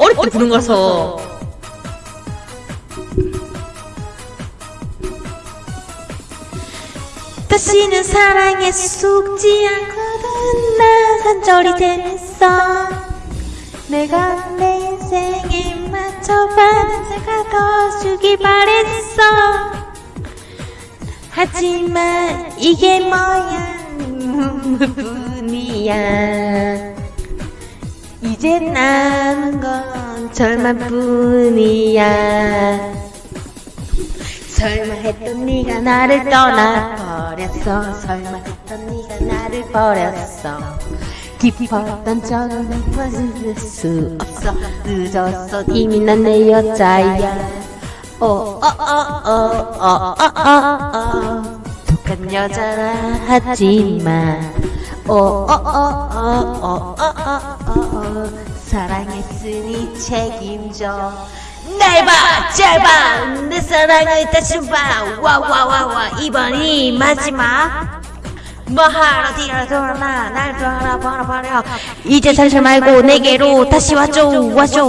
어릴 때 부른 거라서. 다시는 사랑에 속지 않거든. 나 산절이 됐어. 내가 내 인생에 맞춰 반사가 더 주길 바랬어. 하지만 이게 뭐야. 뿐이야 이제 남은 건 절망뿐이야. 설마 했던 네가 나를 떠나버렸어? 설마 했던 네가 나를 버렸어? 깊었던 적은 벗을 수 없어. 늦었어. 이미 난 내 여자야. 어, 오오오오오오오 독한 여자라 하지만 사랑했으니 책임져 날 봐, 잘 봐, 내 사랑을 다시 봐, 와와와와 이번이 마지막. 뭐하러 뒤로 돌아나, 날 돌아버려 버려. 이제 살살 말고 내게로 다시 와줘, 와줘.